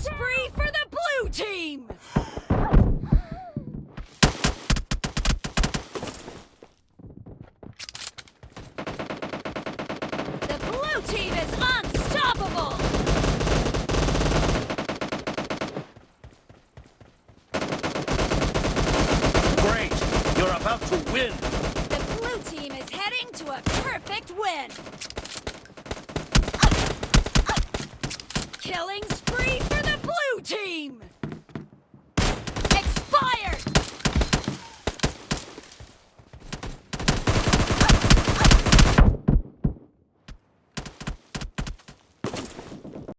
spree for the blue team! The blue team is unstoppable! Great! You're about to win! The blue team is heading to a perfect win! Killing